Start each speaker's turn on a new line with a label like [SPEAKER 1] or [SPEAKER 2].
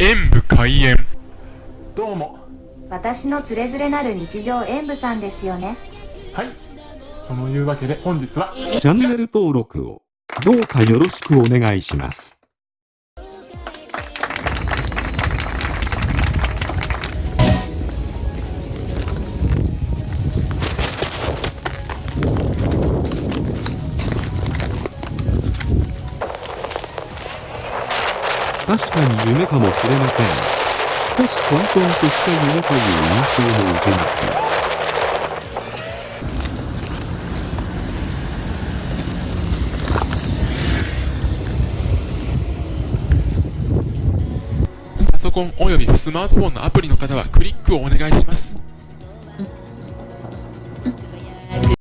[SPEAKER 1] 演武開演。
[SPEAKER 2] どうも。
[SPEAKER 3] 私のつれづれなる日常演舞さんですよね。
[SPEAKER 2] はい。そのいうわけで本日は
[SPEAKER 4] チャンネル登録をどうかよろしくお願いします。確かに夢かもしれません。少し混沌とした夢という印象も受けますが。
[SPEAKER 1] パソコンおよびスマートフォンのアプリの方はクリックをお願いします